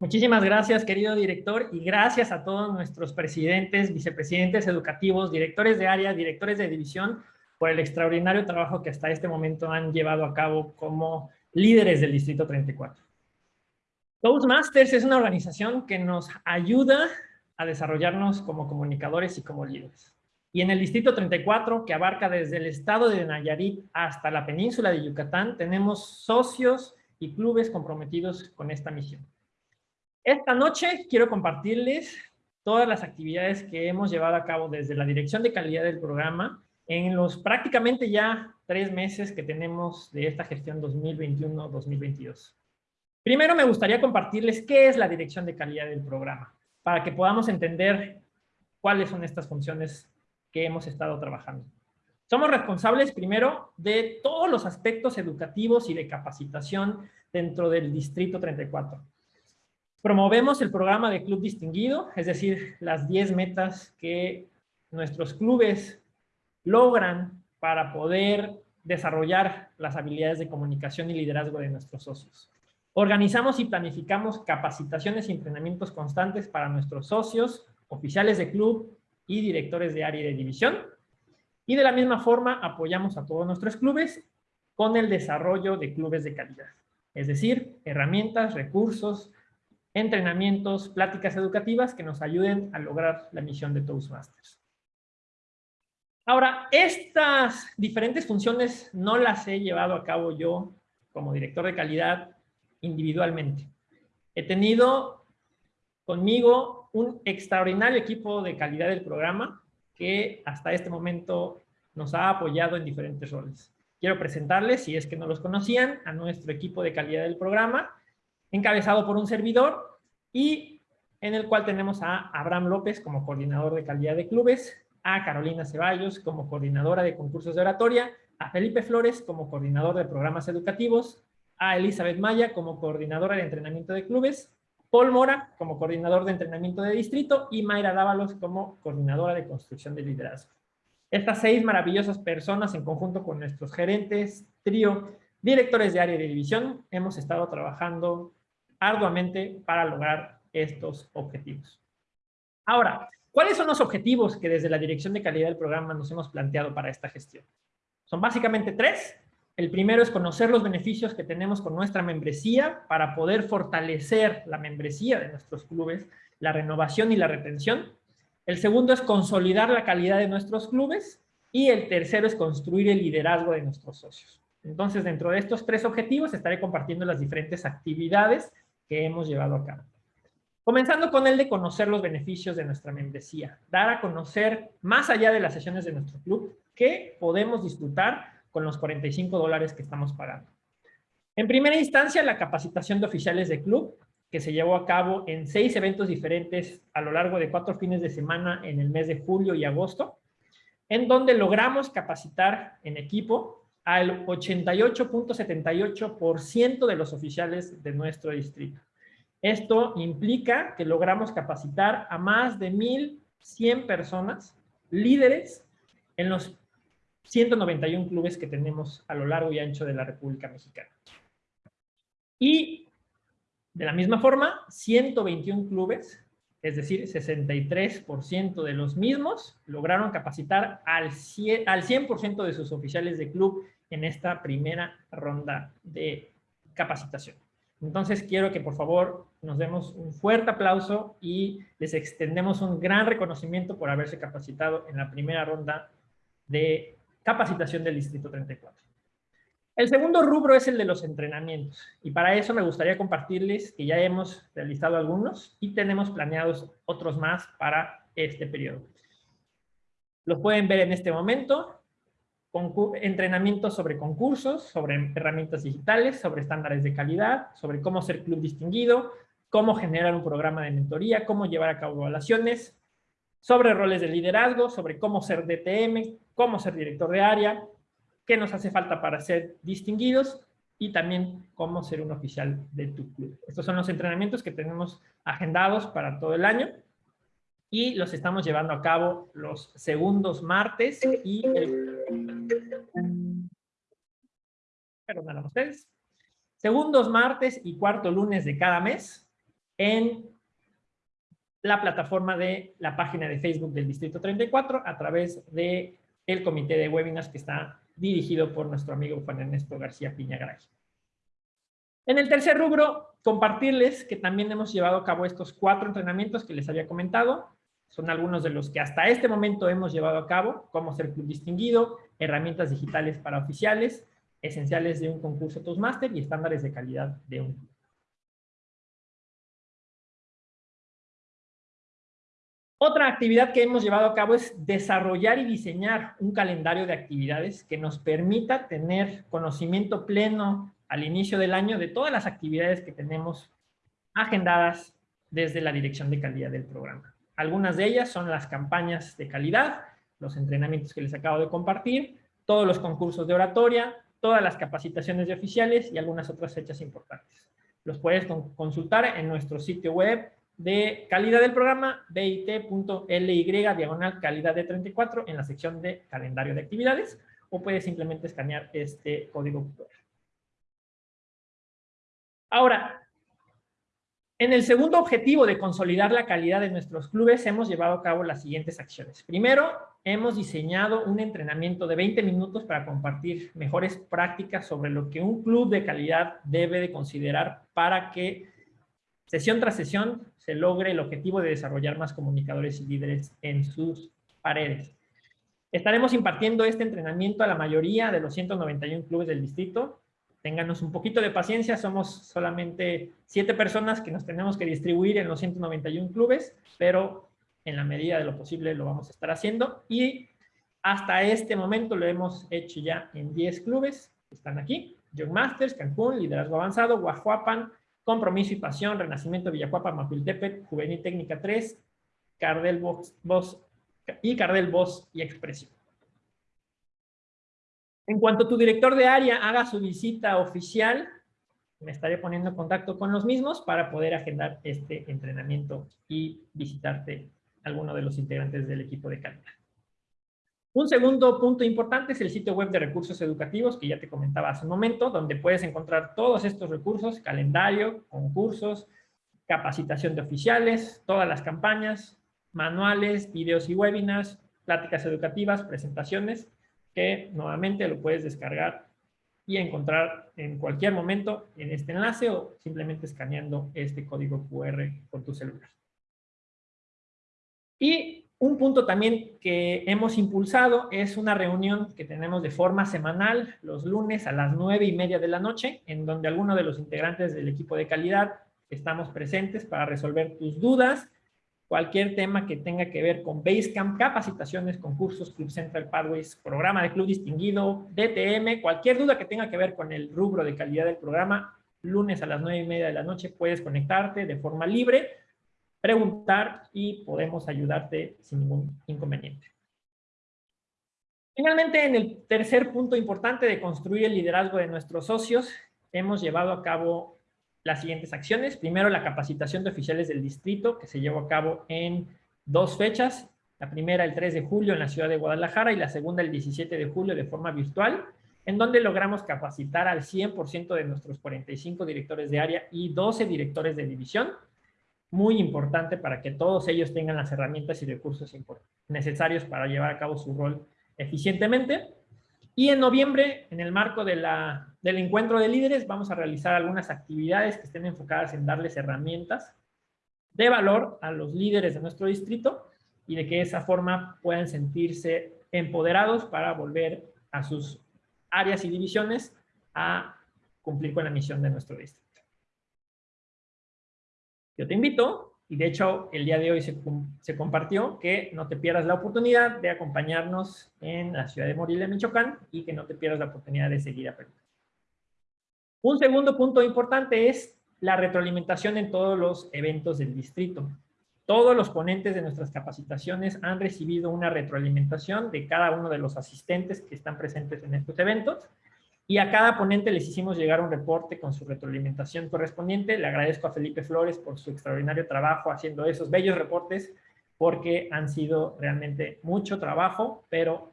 Muchísimas gracias, querido director, y gracias a todos nuestros presidentes, vicepresidentes educativos, directores de área, directores de división, por el extraordinario trabajo que hasta este momento han llevado a cabo como líderes del Distrito 34. Toastmasters es una organización que nos ayuda a desarrollarnos como comunicadores y como líderes. Y en el Distrito 34, que abarca desde el estado de Nayarit hasta la península de Yucatán, tenemos socios y clubes comprometidos con esta misión. Esta noche quiero compartirles todas las actividades que hemos llevado a cabo desde la Dirección de Calidad del programa en los prácticamente ya tres meses que tenemos de esta gestión 2021-2022. Primero me gustaría compartirles qué es la Dirección de Calidad del programa, para que podamos entender cuáles son estas funciones que hemos estado trabajando. Somos responsables primero de todos los aspectos educativos y de capacitación dentro del Distrito 34. Promovemos el programa de Club Distinguido, es decir, las 10 metas que nuestros clubes logran para poder desarrollar las habilidades de comunicación y liderazgo de nuestros socios. Organizamos y planificamos capacitaciones y entrenamientos constantes para nuestros socios, oficiales de club y directores de área y de división. Y de la misma forma apoyamos a todos nuestros clubes con el desarrollo de clubes de calidad. Es decir, herramientas, recursos, entrenamientos, pláticas educativas que nos ayuden a lograr la misión de Toastmasters. Ahora, estas diferentes funciones no las he llevado a cabo yo como director de calidad individualmente. He tenido conmigo un extraordinario equipo de calidad del programa que hasta este momento nos ha apoyado en diferentes roles. Quiero presentarles, si es que no los conocían, a nuestro equipo de calidad del programa, encabezado por un servidor y en el cual tenemos a Abraham López como coordinador de calidad de clubes, a Carolina Ceballos como coordinadora de concursos de oratoria, a Felipe Flores como coordinador de programas educativos, a Elizabeth Maya como coordinadora de entrenamiento de clubes, Paul Mora como coordinador de entrenamiento de distrito y Mayra Dávalos como coordinadora de construcción de liderazgo. Estas seis maravillosas personas en conjunto con nuestros gerentes, trío, directores de área de división, hemos estado trabajando arduamente para lograr estos objetivos. Ahora, ¿cuáles son los objetivos que desde la Dirección de Calidad del Programa nos hemos planteado para esta gestión? Son básicamente tres. El primero es conocer los beneficios que tenemos con nuestra membresía para poder fortalecer la membresía de nuestros clubes, la renovación y la retención. El segundo es consolidar la calidad de nuestros clubes. Y el tercero es construir el liderazgo de nuestros socios. Entonces, dentro de estos tres objetivos, estaré compartiendo las diferentes actividades que hemos llevado a cabo. Comenzando con el de conocer los beneficios de nuestra membresía, dar a conocer más allá de las sesiones de nuestro club qué podemos disfrutar con los 45 dólares que estamos pagando. En primera instancia, la capacitación de oficiales de club, que se llevó a cabo en seis eventos diferentes a lo largo de cuatro fines de semana en el mes de julio y agosto, en donde logramos capacitar en equipo al 88.78% de los oficiales de nuestro distrito. Esto implica que logramos capacitar a más de 1,100 personas, líderes, en los 191 clubes que tenemos a lo largo y ancho de la República Mexicana. Y de la misma forma, 121 clubes, es decir, 63% de los mismos, lograron capacitar al 100%, al 100 de sus oficiales de club en esta primera ronda de capacitación. Entonces quiero que por favor nos demos un fuerte aplauso y les extendemos un gran reconocimiento por haberse capacitado en la primera ronda de capacitación del Distrito 34. El segundo rubro es el de los entrenamientos y para eso me gustaría compartirles que ya hemos realizado algunos y tenemos planeados otros más para este periodo. Los pueden ver en este momento entrenamientos sobre concursos, sobre herramientas digitales, sobre estándares de calidad, sobre cómo ser club distinguido, cómo generar un programa de mentoría, cómo llevar a cabo evaluaciones, sobre roles de liderazgo, sobre cómo ser DTM, cómo ser director de área, qué nos hace falta para ser distinguidos y también cómo ser un oficial de tu club. Estos son los entrenamientos que tenemos agendados para todo el año y los estamos llevando a cabo los segundos martes y el... Perdón ustedes. Segundos martes y cuarto lunes de cada mes, en la plataforma de la página de Facebook del Distrito 34 a través de el comité de webinars que está dirigido por nuestro amigo Juan Ernesto García Piñagaray. En el tercer rubro, compartirles que también hemos llevado a cabo estos cuatro entrenamientos que les había comentado. Son algunos de los que hasta este momento hemos llevado a cabo, cómo ser club distinguido, herramientas digitales para oficiales, esenciales de un concurso Toastmaster y estándares de calidad de un club. Otra actividad que hemos llevado a cabo es desarrollar y diseñar un calendario de actividades que nos permita tener conocimiento pleno al inicio del año de todas las actividades que tenemos agendadas desde la dirección de calidad del programa. Algunas de ellas son las campañas de calidad, los entrenamientos que les acabo de compartir, todos los concursos de oratoria, todas las capacitaciones de oficiales y algunas otras fechas importantes. Los puedes consultar en nuestro sitio web de calidad del programa, bit.ly diagonal calidad de 34 en la sección de calendario de actividades, o puedes simplemente escanear este código. Ahora, en el segundo objetivo de consolidar la calidad de nuestros clubes, hemos llevado a cabo las siguientes acciones. Primero, hemos diseñado un entrenamiento de 20 minutos para compartir mejores prácticas sobre lo que un club de calidad debe de considerar para que sesión tras sesión se logre el objetivo de desarrollar más comunicadores y líderes en sus paredes. Estaremos impartiendo este entrenamiento a la mayoría de los 191 clubes del distrito. Ténganos un poquito de paciencia, somos solamente siete personas que nos tenemos que distribuir en los 191 clubes, pero en la medida de lo posible lo vamos a estar haciendo. Y hasta este momento lo hemos hecho ya en 10 clubes, están aquí. Young Masters, Cancún, Liderazgo Avanzado, Guajuapan, Compromiso y Pasión, Renacimiento Villacuapa, Mapiltepet, Juvenil Técnica 3, Cardel Voz, y Cardel Voz y Expresión. En cuanto tu director de área haga su visita oficial, me estaré poniendo en contacto con los mismos para poder agendar este entrenamiento y visitarte alguno de los integrantes del equipo de calidad. Un segundo punto importante es el sitio web de recursos educativos, que ya te comentaba hace un momento, donde puedes encontrar todos estos recursos, calendario, concursos, capacitación de oficiales, todas las campañas, manuales, videos y webinars, pláticas educativas, presentaciones, que nuevamente lo puedes descargar y encontrar en cualquier momento en este enlace o simplemente escaneando este código QR con tu celular. Y un punto también que hemos impulsado es una reunión que tenemos de forma semanal los lunes a las nueve y media de la noche, en donde algunos de los integrantes del equipo de calidad estamos presentes para resolver tus dudas, cualquier tema que tenga que ver con Basecamp, capacitaciones, concursos, Club Central Pathways, programa de club distinguido, DTM, cualquier duda que tenga que ver con el rubro de calidad del programa, lunes a las nueve y media de la noche puedes conectarte de forma libre preguntar y podemos ayudarte sin ningún inconveniente. Finalmente, en el tercer punto importante de construir el liderazgo de nuestros socios, hemos llevado a cabo las siguientes acciones. Primero, la capacitación de oficiales del distrito, que se llevó a cabo en dos fechas. La primera, el 3 de julio, en la ciudad de Guadalajara, y la segunda, el 17 de julio, de forma virtual, en donde logramos capacitar al 100% de nuestros 45 directores de área y 12 directores de división muy importante para que todos ellos tengan las herramientas y recursos necesarios para llevar a cabo su rol eficientemente. Y en noviembre, en el marco de la, del encuentro de líderes, vamos a realizar algunas actividades que estén enfocadas en darles herramientas de valor a los líderes de nuestro distrito y de que de esa forma puedan sentirse empoderados para volver a sus áreas y divisiones a cumplir con la misión de nuestro distrito. Yo te invito, y de hecho el día de hoy se, compartió, que no te pierdas la oportunidad de acompañarnos en la ciudad de Morelia, Michoacán, y que no te pierdas la oportunidad de seguir aprendiendo. Un segundo punto importante es la retroalimentación en todos los eventos del distrito. Todos los ponentes de nuestras capacitaciones han recibido una retroalimentación de cada uno de los asistentes que están presentes en estos eventos y a cada ponente les hicimos llegar un reporte con su retroalimentación correspondiente. Le agradezco a Felipe Flores por su extraordinario trabajo haciendo esos bellos reportes, porque han sido realmente mucho trabajo, pero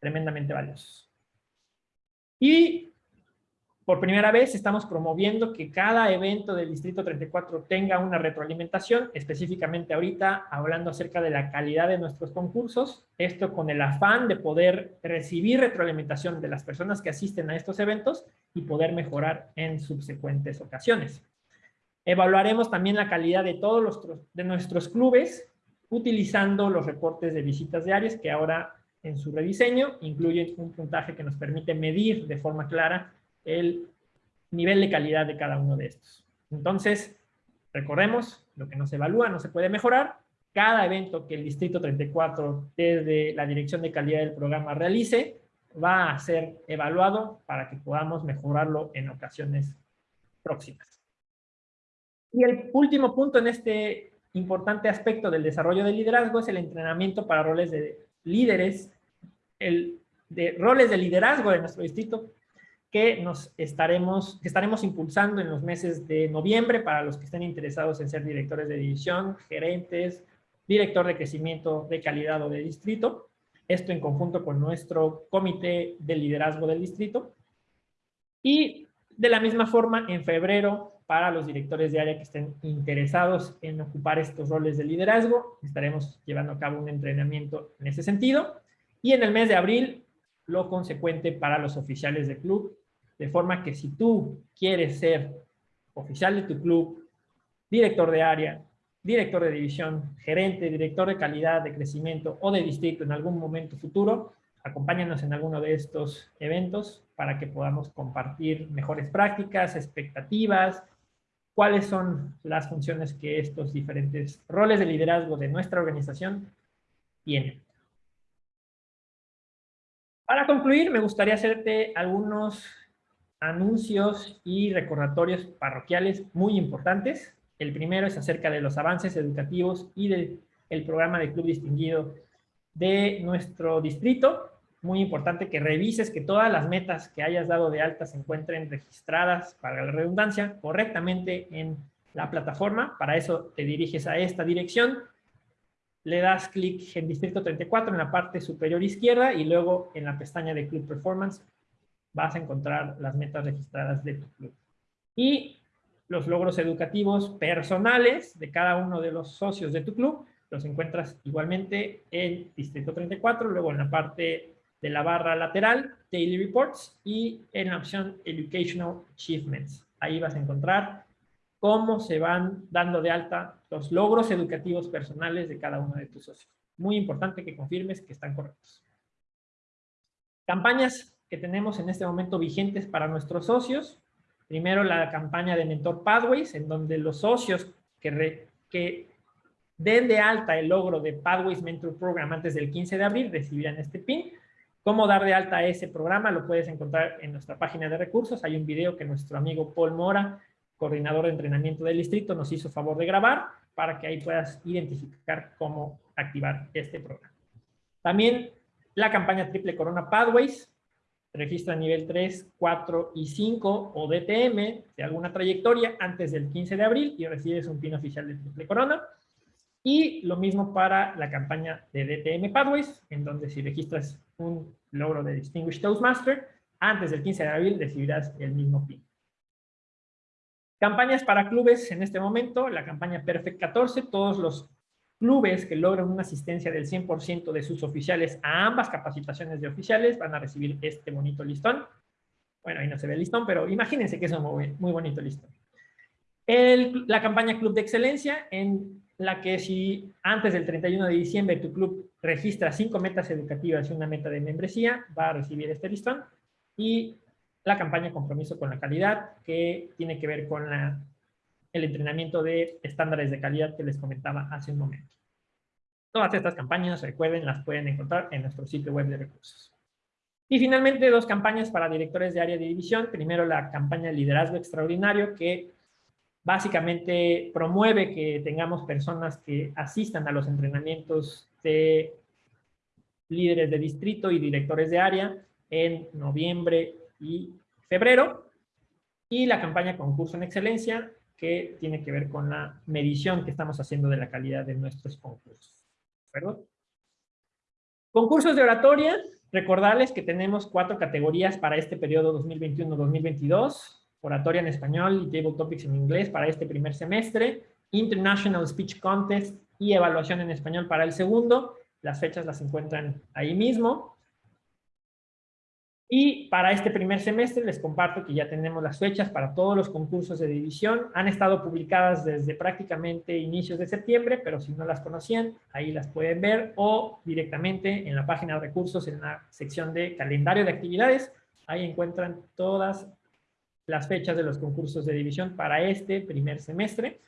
tremendamente valiosos. Y por primera vez estamos promoviendo que cada evento del Distrito 34 tenga una retroalimentación, específicamente ahorita hablando acerca de la calidad de nuestros concursos, esto con el afán de poder recibir retroalimentación de las personas que asisten a estos eventos y poder mejorar en subsecuentes ocasiones. Evaluaremos también la calidad de todos los, de nuestros clubes utilizando los reportes de visitas diarias que ahora en su rediseño incluyen un puntaje que nos permite medir de forma clara el nivel de calidad de cada uno de estos. Entonces, recordemos, lo que no se evalúa no se puede mejorar. Cada evento que el Distrito 34 desde la Dirección de Calidad del programa realice va a ser evaluado para que podamos mejorarlo en ocasiones próximas. Y el último punto en este importante aspecto del desarrollo del liderazgo es el entrenamiento para roles de líderes, el de roles de liderazgo de nuestro distrito que nos estaremos, que estaremos impulsando en los meses de noviembre para los que estén interesados en ser directores de división, gerentes, director de crecimiento de calidad o de distrito. Esto en conjunto con nuestro comité de liderazgo del distrito. Y de la misma forma, en febrero, para los directores de área que estén interesados en ocupar estos roles de liderazgo, estaremos llevando a cabo un entrenamiento en ese sentido. Y en el mes de abril, lo consecuente para los oficiales de club de forma que si tú quieres ser oficial de tu club, director de área, director de división, gerente, director de calidad, de crecimiento o de distrito en algún momento futuro, acompáñanos en alguno de estos eventos para que podamos compartir mejores prácticas, expectativas, cuáles son las funciones que estos diferentes roles de liderazgo de nuestra organización tienen. Para concluir, me gustaría hacerte algunos anuncios y recordatorios parroquiales muy importantes. El primero es acerca de los avances educativos y del programa de Club Distinguido de nuestro distrito. Muy importante que revises que todas las metas que hayas dado de alta se encuentren registradas, para la redundancia, correctamente en la plataforma. Para eso te diriges a esta dirección, le das clic en Distrito 34 en la parte superior izquierda y luego en la pestaña de Club Performance vas a encontrar las metas registradas de tu club. Y los logros educativos personales de cada uno de los socios de tu club los encuentras igualmente en Distrito 34, luego en la parte de la barra lateral, Daily Reports, y en la opción Educational Achievements. Ahí vas a encontrar cómo se van dando de alta los logros educativos personales de cada uno de tus socios. Muy importante que confirmes que están correctos. Campañas que tenemos en este momento vigentes para nuestros socios. Primero la campaña de Mentor Pathways, en donde los socios que, que den de alta el logro de Pathways Mentor Program antes del 15 de abril recibirán este PIN. Cómo dar de alta ese programa lo puedes encontrar en nuestra página de recursos. Hay un video que nuestro amigo Paul Mora, coordinador de entrenamiento del distrito, nos hizo favor de grabar para que ahí puedas identificar cómo activar este programa. También la campaña Triple Corona Pathways, registra nivel 3, 4 y 5 o DTM de alguna trayectoria antes del 15 de abril y recibes un pin oficial de triple corona. Y lo mismo para la campaña de DTM Pathways, en donde si registras un logro de Distinguished Toastmaster, antes del 15 de abril recibirás el mismo pin. Campañas para clubes en este momento, la campaña Perfect 14, todos los clubes que logran una asistencia del 100% de sus oficiales a ambas capacitaciones de oficiales van a recibir este bonito listón. Bueno, ahí no se ve el listón, pero imagínense que es un muy, muy bonito listón. la campaña Club de Excelencia, en la que si antes del 31 de diciembre tu club registra cinco metas educativas y una meta de membresía, va a recibir este listón. Y la campaña Compromiso con la Calidad, que tiene que ver con la el entrenamiento de estándares de calidad que les comentaba hace un momento. Todas estas campañas, recuerden, las pueden encontrar en nuestro sitio web de recursos. Y finalmente, dos campañas para directores de área de división. Primero, la campaña Liderazgo Extraordinario, que básicamente promueve que tengamos personas que asistan a los entrenamientos de líderes de distrito y directores de área en noviembre y febrero. Y la campaña Concurso en Excelencia, que tiene que ver con la medición que estamos haciendo de la calidad de nuestros concursos. Concursos de oratoria, Recordarles que tenemos cuatro categorías para este periodo 2021-2022. Oratoria en español y Table Topics en inglés para este primer semestre. International Speech Contest y evaluación en español para el segundo. Las fechas las encuentran ahí mismo. Y para este primer semestre les comparto que ya tenemos las fechas para todos los concursos de división. Han estado publicadas desde prácticamente inicios de septiembre, pero si no las conocían, ahí las pueden ver o directamente en la página de recursos en la sección de calendario de actividades. Ahí encuentran todas las fechas de los concursos de división para este primer semestre.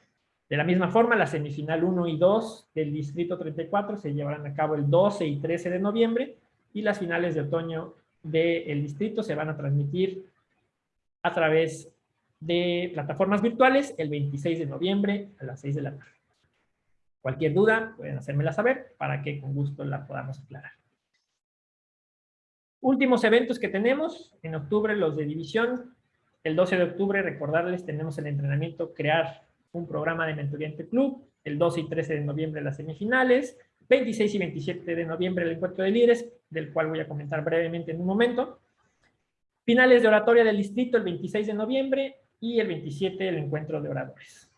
De la misma forma, la semifinal 1 y 2 del Distrito 34 se llevarán a cabo el 12 y 13 de noviembre y las finales de otoño del distrito se van a transmitir a través de plataformas virtuales el 26 de noviembre a las 6 de la tarde. Cualquier duda pueden hacérmela saber para que con gusto la podamos aclarar. Últimos eventos que tenemos, en octubre los de división, el 12 de octubre recordarles tenemos el entrenamiento crear un programa de mentoría entre club, el 12 y 13 de noviembre las semifinales, 26 y 27 de noviembre el encuentro de líderes, del cual voy a comentar brevemente en un momento. Finales de oratoria del distrito el 26 de noviembre y el 27 el encuentro de oradores.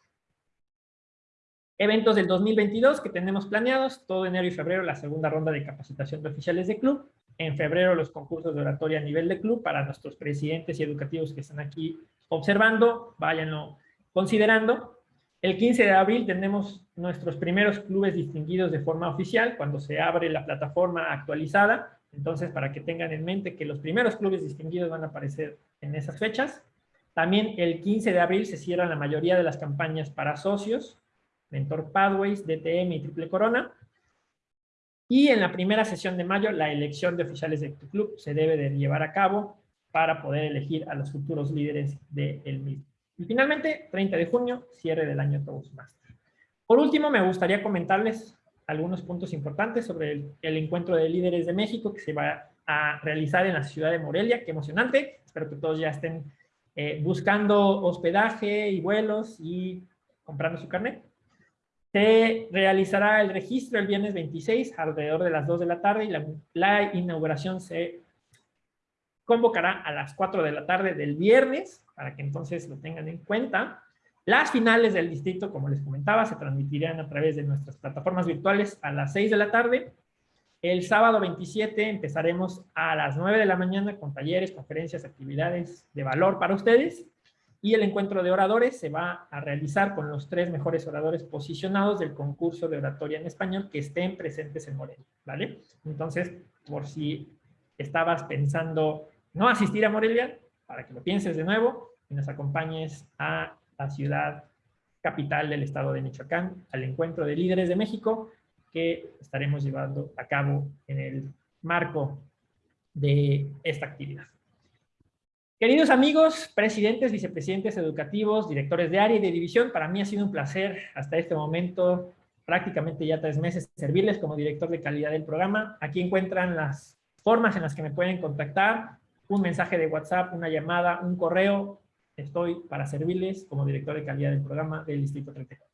Eventos del 2022 que tenemos planeados, todo enero y febrero la segunda ronda de capacitación de oficiales de club, en febrero los concursos de oratoria a nivel de club para nuestros presidentes y educativos que están aquí observando, váyanlo considerando. El 15 de abril tenemos nuestros primeros clubes distinguidos de forma oficial, cuando se abre la plataforma actualizada. Entonces, para que tengan en mente que los primeros clubes distinguidos van a aparecer en esas fechas. También el 15 de abril se cierran la mayoría de las campañas para socios, Mentor Pathways, DTM y Triple Corona. Y en la primera sesión de mayo, la elección de oficiales de tu club se debe de llevar a cabo para poder elegir a los futuros líderes del mismo. Y finalmente, 30 de junio, cierre del año Toastmaster. Por último, me gustaría comentarles algunos puntos importantes sobre el, encuentro de líderes de México que se va a realizar en la ciudad de Morelia. ¡Qué emocionante! Espero que todos ya estén eh, buscando hospedaje y vuelos y comprando su carnet. Se realizará el registro el viernes 26 alrededor de las 2 de la tarde y la, la inauguración se convocará a las 4 de la tarde del viernes para que entonces lo tengan en cuenta. Las finales del distrito, como les comentaba, se transmitirán a través de nuestras plataformas virtuales a las 6 de la tarde. El sábado 27 empezaremos a las 9 de la mañana con talleres, conferencias, actividades de valor para ustedes. Y el encuentro de oradores se va a realizar con los tres mejores oradores posicionados del concurso de oratoria en español que estén presentes en Morelia, ¿vale? Entonces, por si estabas pensando no asistir a Morelia, para que lo pienses de nuevo y nos acompañes a la ciudad capital del estado de Michoacán, al encuentro de líderes de México que estaremos llevando a cabo en el marco de esta actividad. Queridos amigos, presidentes, vicepresidentes educativos, directores de área y de división, para mí ha sido un placer hasta este momento, prácticamente ya tres meses, servirles como director de calidad del programa. Aquí encuentran las formas en las que me pueden contactar, un mensaje de WhatsApp, una llamada, un correo. Estoy para servirles como director de calidad del programa del Distrito 34.